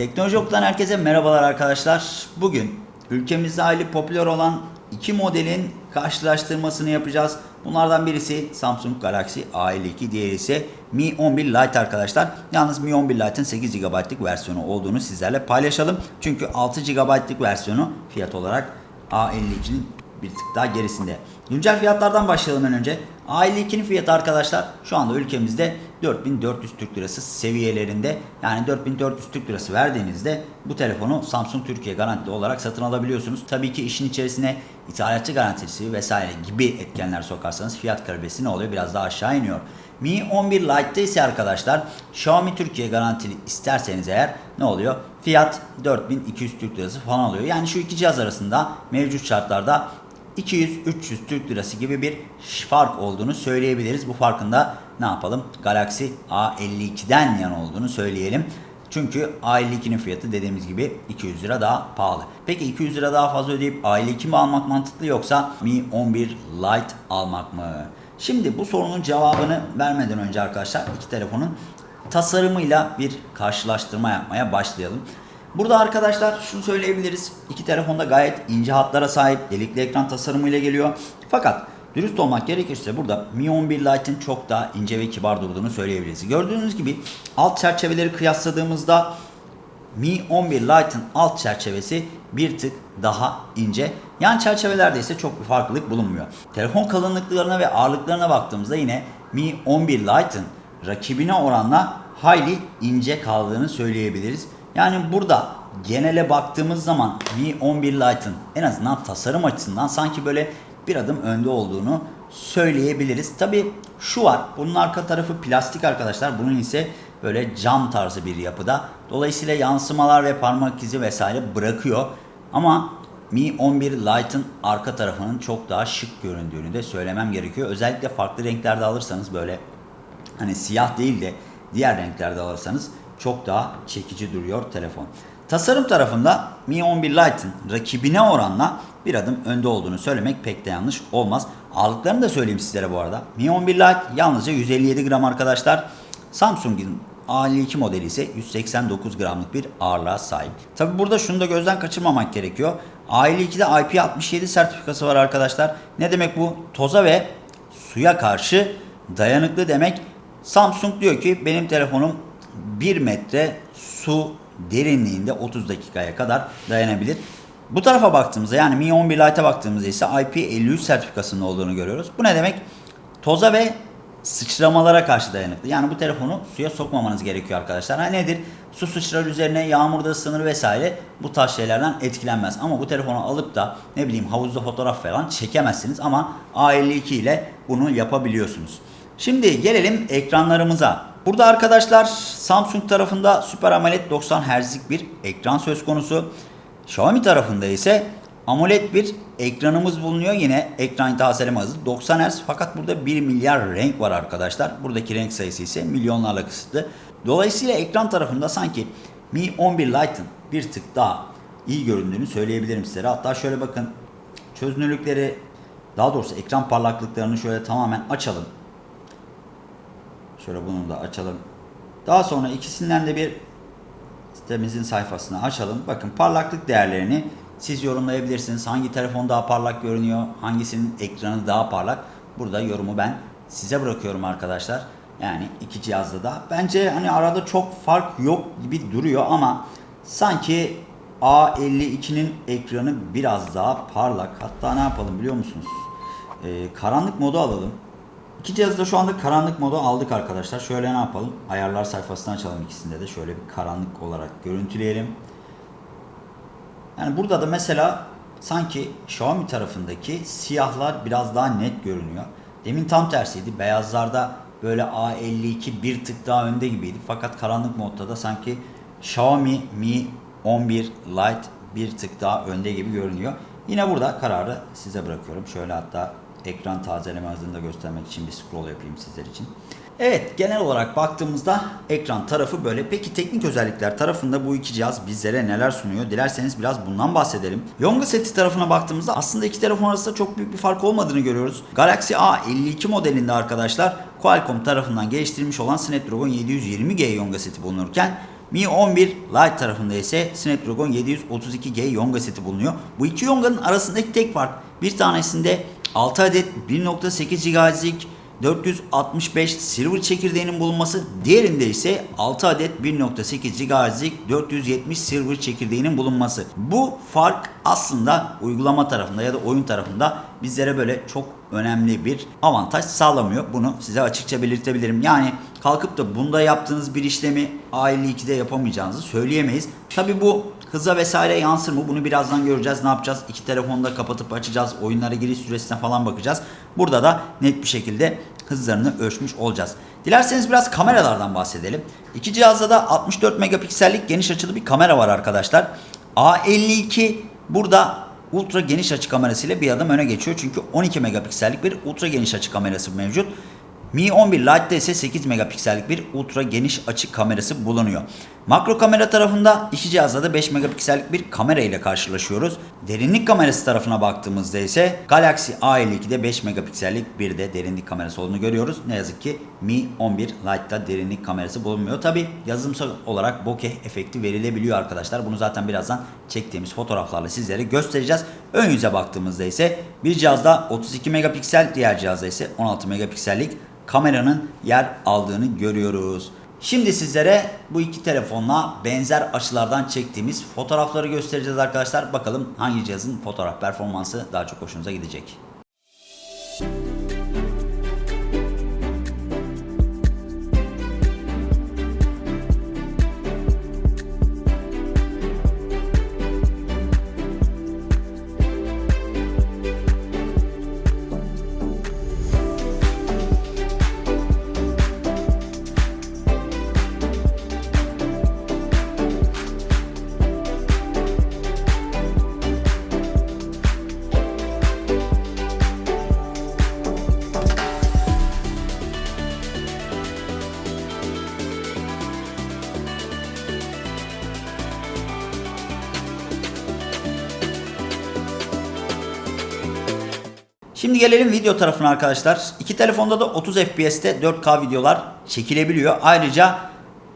Teknoloji Okulu'dan herkese merhabalar arkadaşlar. Bugün ülkemizde hali popüler olan iki modelin karşılaştırmasını yapacağız. Bunlardan birisi Samsung Galaxy A52, diğeri ise Mi 11 Lite arkadaşlar. Yalnız Mi 11 Lite'ın 8 GB'lık versiyonu olduğunu sizlerle paylaşalım. Çünkü 6 GB'lık versiyonu fiyat olarak A52'nin bir tık daha gerisinde. Güncel fiyatlardan başlayalım en önce. A52'nin fiyatı arkadaşlar şu anda ülkemizde 4400 Türk Lirası seviyelerinde. Yani 4400 Türk Lirası verdiğinizde bu telefonu Samsung Türkiye garantili olarak satın alabiliyorsunuz. Tabii ki işin içerisine ithalatçı garantisi vesaire gibi etkenler sokarsanız fiyat karidesi ne oluyor? Biraz daha aşağı iniyor. Mi 11 Lite'de ise arkadaşlar Xiaomi Türkiye garantili isterseniz eğer ne oluyor? Fiyat 4200 Türk Lirası falan oluyor. Yani şu iki cihaz arasında mevcut şartlarda 200-300 Türk Lirası gibi bir fark olduğunu söyleyebiliriz. Bu farkında ne yapalım? Galaxy A52'den yana olduğunu söyleyelim. Çünkü A52'nin fiyatı dediğimiz gibi 200 lira daha pahalı. Peki 200 lira daha fazla ödeyip A52 mi almak mantıklı yoksa Mi 11 Lite almak mı? Şimdi bu sorunun cevabını vermeden önce arkadaşlar iki telefonun tasarımıyla bir karşılaştırma yapmaya başlayalım. Burada arkadaşlar şunu söyleyebiliriz. İki telefonda gayet ince hatlara sahip delikli ekran tasarımıyla geliyor. Fakat dürüst olmak gerekirse burada Mi 11 Lite'in çok daha ince ve kibar durduğunu söyleyebiliriz. Gördüğünüz gibi alt çerçeveleri kıyasladığımızda Mi 11 Lite'ın alt çerçevesi bir tık daha ince. Yan çerçevelerde ise çok bir farklılık bulunmuyor. Telefon kalınlıklarına ve ağırlıklarına baktığımızda yine Mi 11 Lite'ın rakibine oranla hayli ince kaldığını söyleyebiliriz. Yani burada genele baktığımız zaman Mi 11 Lite'ın en azından tasarım açısından sanki böyle bir adım önde olduğunu söyleyebiliriz. Tabi şu var. Bunun arka tarafı plastik arkadaşlar. Bunun ise böyle cam tarzı bir yapıda. Dolayısıyla yansımalar ve parmak izi vesaire bırakıyor. Ama Mi 11 Lite'ın arka tarafının çok daha şık göründüğünü de söylemem gerekiyor. Özellikle farklı renklerde alırsanız böyle hani siyah değil de diğer renklerde alırsanız çok daha çekici duruyor telefon. Tasarım tarafında Mi 11 Lite'ın rakibine oranla bir adım önde olduğunu söylemek pek de yanlış olmaz. Ağırlıklarını da söyleyeyim sizlere bu arada. Mi 11 Lite yalnızca 157 gram arkadaşlar. Samsung'un A52 modeli ise 189 gramlık bir ağırlığa sahip. Tabi burada şunu da gözden kaçırmamak gerekiyor. A52'de IP67 sertifikası var arkadaşlar. Ne demek bu? Toza ve suya karşı dayanıklı demek. Samsung diyor ki benim telefonum 1 metre su derinliğinde 30 dakikaya kadar dayanabilir. Bu tarafa baktığımızda yani Mi 11 Lite'a baktığımızda ise IP53 sertifikasının olduğunu görüyoruz. Bu ne demek? Toza ve sıçramalara karşı dayanıklı. Yani bu telefonu suya sokmamanız gerekiyor arkadaşlar. Ha nedir? Su sıçrar üzerine, yağmurda ısınır vesaire bu tarz şeylerden etkilenmez. Ama bu telefonu alıp da ne bileyim havuzda fotoğraf falan çekemezsiniz ama A52 ile bunu yapabiliyorsunuz. Şimdi gelelim ekranlarımıza. Burada arkadaşlar Samsung tarafında Super AMOLED 90 Hz'lik bir ekran söz konusu. Xiaomi tarafında ise AMOLED bir ekranımız bulunuyor. Yine ekran tazeleme hızı 90 Hz fakat burada 1 milyar renk var arkadaşlar. Buradaki renk sayısı ise milyonlarla kısıtlı. Dolayısıyla ekran tarafında sanki Mi 11 Lite'ın bir tık daha iyi göründüğünü söyleyebilirim sizlere. Hatta şöyle bakın çözünürlükleri daha doğrusu ekran parlaklıklarını şöyle tamamen açalım. Şöyle bunu da açalım. Daha sonra ikisinden de bir sitemizin sayfasını açalım. Bakın parlaklık değerlerini siz yorumlayabilirsiniz. Hangi telefon daha parlak görünüyor? Hangisinin ekranı daha parlak? Burada yorumu ben size bırakıyorum arkadaşlar. Yani iki cihazda da. Bence hani arada çok fark yok gibi duruyor ama sanki A52'nin ekranı biraz daha parlak. Hatta ne yapalım biliyor musunuz? Ee, karanlık modu alalım. İki cihazda şu anda karanlık modu aldık arkadaşlar. Şöyle ne yapalım? Ayarlar sayfasını açalım ikisinde de. Şöyle bir karanlık olarak görüntüleyelim. Yani burada da mesela sanki Xiaomi tarafındaki siyahlar biraz daha net görünüyor. Demin tam tersiydi. Beyazlarda böyle A52 bir tık daha önde gibiydi. Fakat karanlık modda da sanki Xiaomi Mi 11 Lite bir tık daha önde gibi görünüyor. Yine burada kararı size bırakıyorum. Şöyle hatta ekran tazeleme hızını da göstermek için bir scroll yapayım sizler için. Evet genel olarak baktığımızda ekran tarafı böyle. Peki teknik özellikler tarafında bu iki cihaz bizlere neler sunuyor? Dilerseniz biraz bundan bahsedelim. Yonga seti tarafına baktığımızda aslında iki telefon arasında çok büyük bir fark olmadığını görüyoruz. Galaxy A52 modelinde arkadaşlar Qualcomm tarafından geliştirilmiş olan Snapdragon 720G Yonga seti bulunurken Mi 11 Lite tarafında ise Snapdragon 732G Yonga seti bulunuyor. Bu iki Yonga'nın arasındaki tek fark bir tanesinde 6 adet 1.8 GHz'lik 465 Silver çekirdeğinin bulunması, diğerinde ise 6 adet 1.8 GHz'lik 470 Silver çekirdeğinin bulunması. Bu fark aslında uygulama tarafında ya da oyun tarafında bizlere böyle çok önemli bir avantaj sağlamıyor. Bunu size açıkça belirtebilirim. Yani kalkıp da bunda yaptığınız bir işlemi A52'de yapamayacağınızı söyleyemeyiz. Tabi bu hıza vesaire yansır mı? Bunu birazdan göreceğiz. Ne yapacağız? İki telefonu da kapatıp açacağız. Oyunlara giriş süresine falan bakacağız. Burada da net bir şekilde hızlarını ölçmüş olacağız. Dilerseniz biraz kameralardan bahsedelim. İki cihazda da 64 megapiksellik geniş açılı bir kamera var arkadaşlar. A52 burada ultra geniş açı kamerasıyla bir adım öne geçiyor. Çünkü 12 megapiksellik bir ultra geniş açı kamerası mevcut. Mi 11 Lite'de ise 8 megapiksellik bir ultra geniş açı kamerası bulunuyor. Makro kamera tarafında iki cihazda da 5 megapiksellik bir kamera ile karşılaşıyoruz. Derinlik kamerası tarafına baktığımızda ise Galaxy A52'de 5 megapiksellik bir de derinlik kamerası olduğunu görüyoruz. Ne yazık ki Mi 11 Lite'da derinlik kamerası bulunmuyor. Tabi yazılımsal olarak bokeh efekti verilebiliyor arkadaşlar. Bunu zaten birazdan çektiğimiz fotoğraflarla sizlere göstereceğiz. Ön yüze baktığımızda ise bir cihazda 32 megapiksel, diğer cihazda ise 16 megapiksellik kameranın yer aldığını görüyoruz. Şimdi sizlere bu iki telefonla benzer açılardan çektiğimiz fotoğrafları göstereceğiz arkadaşlar. Bakalım hangi cihazın fotoğraf performansı daha çok hoşunuza gidecek. Şimdi gelelim video tarafına arkadaşlar. İki telefonda da 30 FPS'te 4K videolar çekilebiliyor. Ayrıca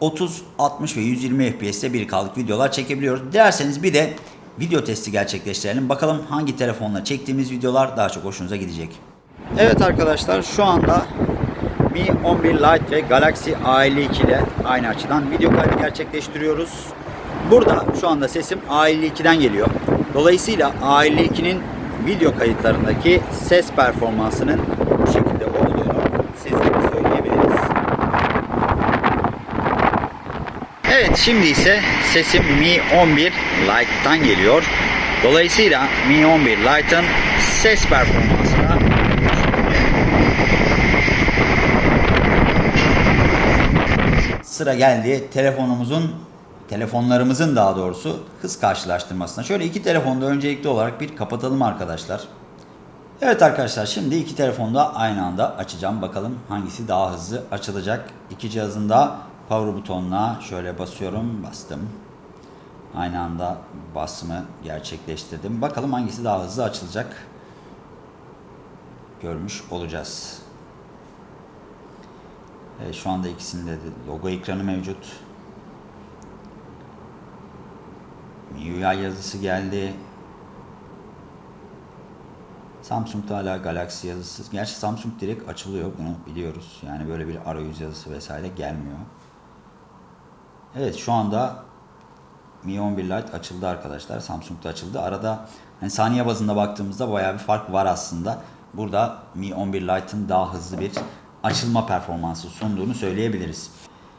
30, 60 ve 120 FPS'te 1K'lık videolar çekebiliyoruz. Dilerseniz bir de video testi gerçekleştirelim. Bakalım hangi telefonla çektiğimiz videolar daha çok hoşunuza gidecek. Evet arkadaşlar şu anda Mi 11 Lite ve Galaxy A52 ile aynı açıdan video kaydı gerçekleştiriyoruz. Burada şu anda sesim A52'den geliyor. Dolayısıyla A52'nin video kayıtlarındaki ses performansının bu şekilde olduğunu sizlere söyleyebiliriz. Evet şimdi ise sesim Mi 11 Lite'dan geliyor. Dolayısıyla Mi 11 Lite'ın ses performansına sıra geldi telefonumuzun telefonlarımızın daha doğrusu hız karşılaştırmasına. Şöyle iki telefonda öncelikli olarak bir kapatalım arkadaşlar. Evet arkadaşlar şimdi iki telefonu da aynı anda açacağım. Bakalım hangisi daha hızlı açılacak. İki cihazın da power butonuna şöyle basıyorum. Bastım. Aynı anda basımı gerçekleştirdim. Bakalım hangisi daha hızlı açılacak. Görmüş olacağız. Evet, şu anda ikisinde de logo ekranı mevcut. MIUI yazısı geldi. Samsung'da hala Galaxy yazısı. Gerçi Samsung direkt açılıyor bunu biliyoruz. Yani böyle bir arayüz yazısı vesaire gelmiyor. Evet şu anda Mi 11 Lite açıldı arkadaşlar. Samsung'da açıldı. Arada hani saniye bazında baktığımızda bayağı bir fark var aslında. Burada Mi 11 Lite'ın daha hızlı bir açılma performansı sunduğunu söyleyebiliriz.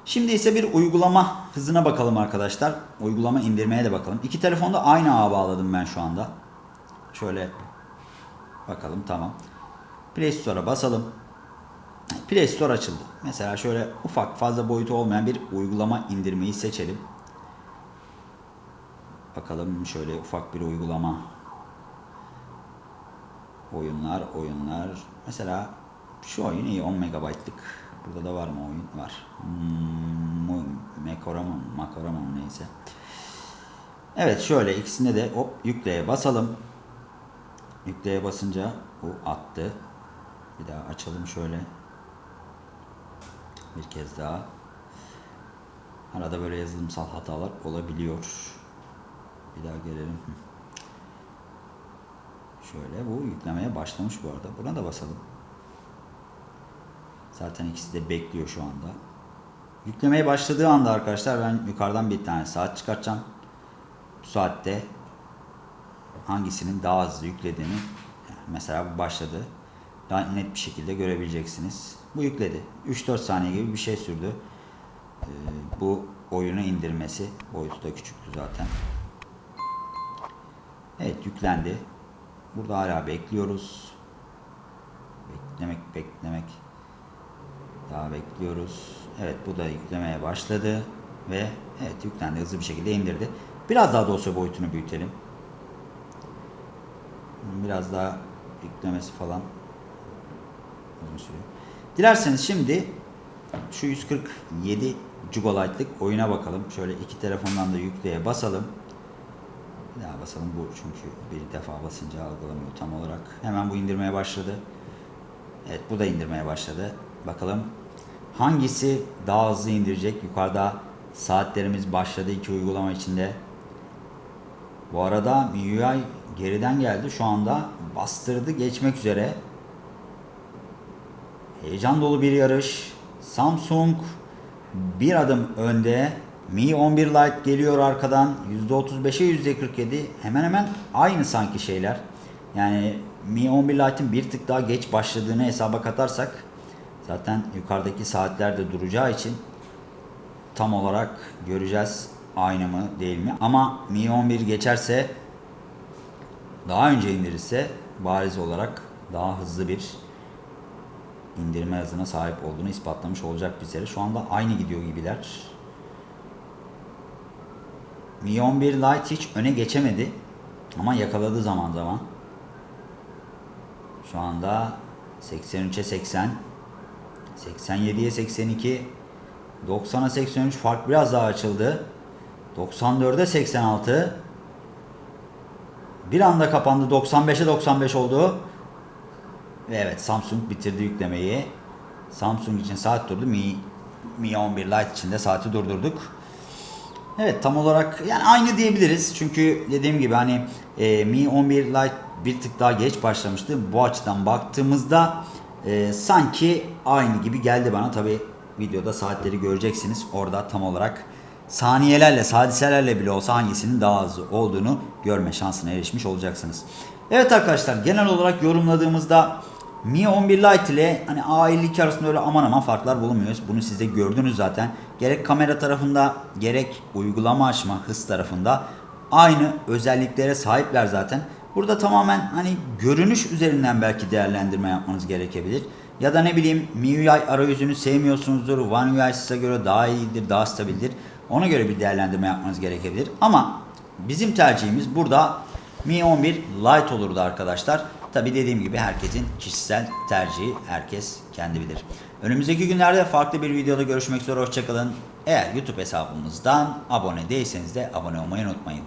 Şimdi ise bir uygulama hızına bakalım arkadaşlar. Uygulama indirmeye de bakalım. İki telefonu da aynı ağa bağladım ben şu anda. Şöyle bakalım tamam. Play Store'a basalım. Play Store açıldı. Mesela şöyle ufak fazla boyutu olmayan bir uygulama indirmeyi seçelim. Bakalım şöyle ufak bir uygulama. Oyunlar, oyunlar. Mesela şu oyun iyi 10 megabaytlık. Burada da var mı oyun? Var. Hmm? Makorama mı? Neyse. Evet şöyle ikisinde de hop yükleye basalım. Yükleye basınca bu attı. Bir daha açalım şöyle. Bir kez daha. Arada böyle yazılımsal hatalar olabiliyor. Bir daha gelelim. Şöyle bu yüklemeye başlamış bu arada. Buna da basalım. Zaten ikisi de bekliyor şu anda. Yüklemeye başladığı anda arkadaşlar ben yukarıdan bir tane saat çıkartacağım. Bu saatte hangisinin daha hızlı yüklediğini mesela bu başladı. Daha net bir şekilde görebileceksiniz. Bu yükledi. 3-4 saniye gibi bir şey sürdü. Ee, bu oyunu indirmesi. Boyutu da küçüktü zaten. Evet yüklendi. Burada hala bekliyoruz. Beklemek beklemek. Daha bekliyoruz. Evet bu da yüklemeye başladı. Ve evet yüklendi hızlı bir şekilde indirdi. Biraz daha dosya boyutunu büyütelim. Biraz daha yüklemesi falan. Dilerseniz şimdi şu 147 GB'lık oyuna bakalım. Şöyle iki telefondan da yükleye basalım. Bir daha basalım bu çünkü bir defa basınca algılamıyor tam olarak. Hemen bu indirmeye başladı. Evet bu da indirmeye başladı. Bakalım hangisi daha hızlı indirecek? Yukarıda saatlerimiz başladı iki uygulama içinde. Bu arada MIUI geriden geldi. Şu anda bastırdı geçmek üzere. Heyecan dolu bir yarış. Samsung bir adım önde. Mi 11 Lite geliyor arkadan. %35'e %47. Hemen hemen aynı sanki şeyler. Yani Mi 11 Lite'in bir tık daha geç başladığını hesaba katarsak zaten yukarıdaki saatlerde duracağı için tam olarak göreceğiz aynı mı değil mi. Ama Mi 11 geçerse daha önce indirirse bariz olarak daha hızlı bir indirme hızına sahip olduğunu ispatlamış olacak bizlere. Şu anda aynı gidiyor gibiler. Mi 11 Lite hiç öne geçemedi. Ama yakaladı zaman zaman. Şu anda 83'e 80. 87'ye 82. 90'a 83 fark biraz daha açıldı. 94'e 86. Bir anda kapandı. 95'e 95 oldu. Ve evet Samsung bitirdi yüklemeyi. Samsung için saat durdu. Mi, Mi 11 Lite için de saati durdurduk. Evet tam olarak yani aynı diyebiliriz. Çünkü dediğim gibi hani e, Mi 11 Lite bir tık daha geç başlamıştı. Bu açıdan baktığımızda e, sanki aynı gibi geldi bana. Tabi videoda saatleri göreceksiniz. Orada tam olarak saniyelerle, sadiselerle bile olsa hangisinin daha hızlı olduğunu görme şansına erişmiş olacaksınız. Evet arkadaşlar genel olarak yorumladığımızda Mi 11 Lite ile hani A52 arasında öyle aman aman farklar bulunmuyoruz. Bunu siz de gördünüz zaten. Gerek kamera tarafında gerek uygulama açma hız tarafında aynı özelliklere sahipler zaten. Burada tamamen hani görünüş üzerinden belki değerlendirme yapmanız gerekebilir. Ya da ne bileyim MIUI arayüzünü sevmiyorsunuzdur. One UI size göre daha iyidir, daha stabildir. Ona göre bir değerlendirme yapmanız gerekebilir. Ama bizim tercihimiz burada Mi 11 Lite olurdu arkadaşlar. Tabi dediğim gibi herkesin kişisel tercihi herkes kendi bilir. Önümüzdeki günlerde farklı bir videoda görüşmek üzere hoşçakalın. Eğer YouTube hesabımızdan abone değilseniz de abone olmayı unutmayın.